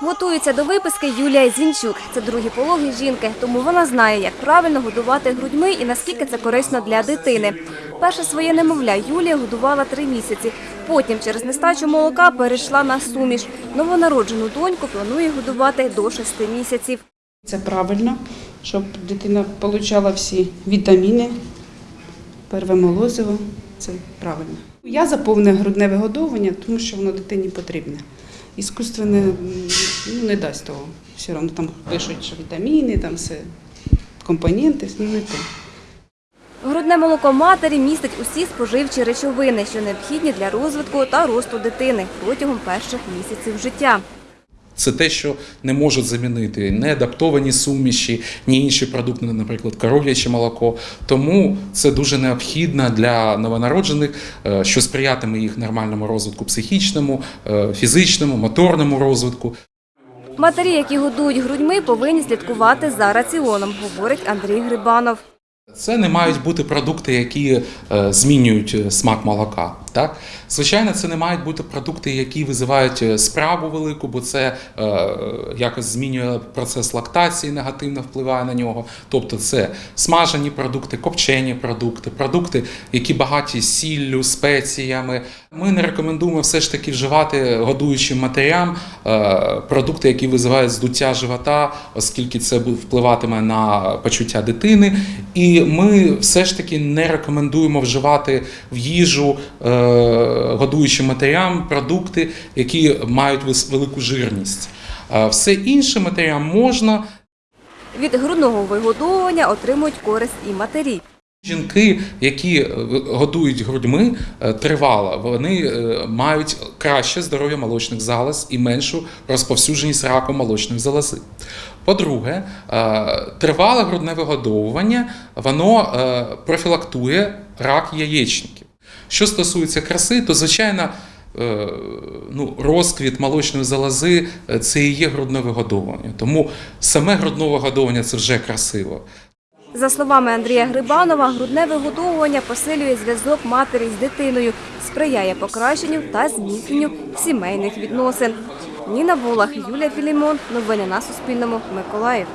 Готується до виписки Юлія Зінчук. Це другі пологи жінки, тому вона знає, як правильно годувати грудьми і наскільки це корисно для дитини. Перше своє немовля Юлія годувала три місяці. Потім через нестачу молока перейшла на суміш. Новонароджену доньку планує годувати до шести місяців. Це правильно, щоб дитина отримала всі вітаміни, перве молозиво. Це правильно. Я за повне грудне вигодовування, тому що воно дитині потрібне. Іскусственне ну, не дасть того. Все одно там пишуть, що вітаміни, там все компоненти, ну не то. Грудне молоко матері містить усі споживчі речовини, що необхідні для розвитку та росту дитини протягом перших місяців життя. Це те, що не можуть замінити не адаптовані суміші, ні інші продукти, наприклад, коров'яче молоко. Тому це дуже необхідно для новонароджених, е, що сприятиме їх нормальному розвитку психічному, е, фізичному, моторному розвитку. Матері, які годують грудьми, повинні слідкувати за раціоном, говорить Андрій Грибанов. Це не мають бути продукти, які е, змінюють е, смак молока. Так? Звичайно, це не мають бути продукти, які визивають е, справу велику, бо це е, якось змінює процес лактації, негативно впливає на нього. Тобто це смажені продукти, копчені продукти, продукти, які багаті сіллю, спеціями. Ми не рекомендуємо все ж таки вживати годуючим матерям е, продукти, які визивають здуття живота, оскільки це впливатиме на почуття дитини. І ми все ж таки не рекомендуємо вживати в їжу е, годуючим матерям продукти, які мають велику жирність. Е, Все інше матерям можна. Від грудного вигодовування отримують користь і матері. Жінки, які е, годують грудьми тривало, вони мають краще здоров'я молочних залоз і меншу розповсюдженість раку молочної залози. По-друге, е, тривале грудне вигодовування воно е, профілактує рак яєчників. Що стосується краси, то звичайно. е, Ну, розквіт молочної залози це і є грудне вигодовування. Тому саме грудне вигодовування це вже красиво. За словами Андрія Грибанова, грудне вигодовування посилює зв'язок матері з дитиною, сприяє покращенню та зміцненню сімейних відносин. Ніна Волах, Юлія Філімон. Новини на Суспільному. Миколаїв.